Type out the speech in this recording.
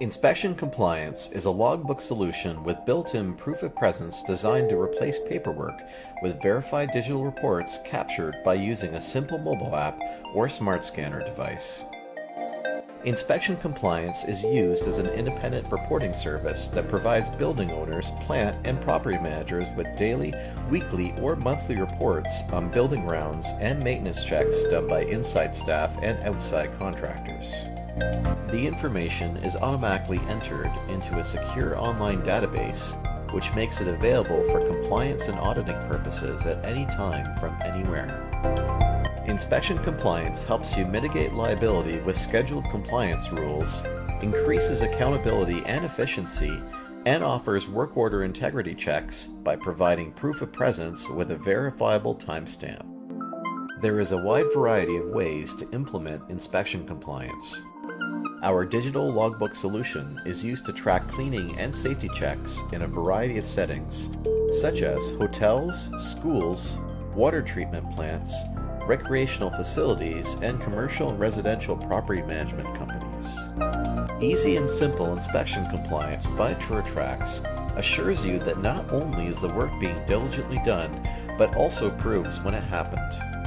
Inspection Compliance is a logbook solution with built-in proof of presence designed to replace paperwork with verified digital reports captured by using a simple mobile app or smart scanner device. Inspection Compliance is used as an independent reporting service that provides building owners, plant, and property managers with daily, weekly, or monthly reports on building rounds and maintenance checks done by inside staff and outside contractors. The information is automatically entered into a secure online database which makes it available for compliance and auditing purposes at any time from anywhere. Inspection compliance helps you mitigate liability with scheduled compliance rules, increases accountability and efficiency, and offers work order integrity checks by providing proof of presence with a verifiable timestamp. There is a wide variety of ways to implement inspection compliance. Our digital logbook solution is used to track cleaning and safety checks in a variety of settings, such as hotels, schools, water treatment plants, recreational facilities, and commercial and residential property management companies. Easy and simple inspection compliance by TrueTrax assures you that not only is the work being diligently done, but also proves when it happened.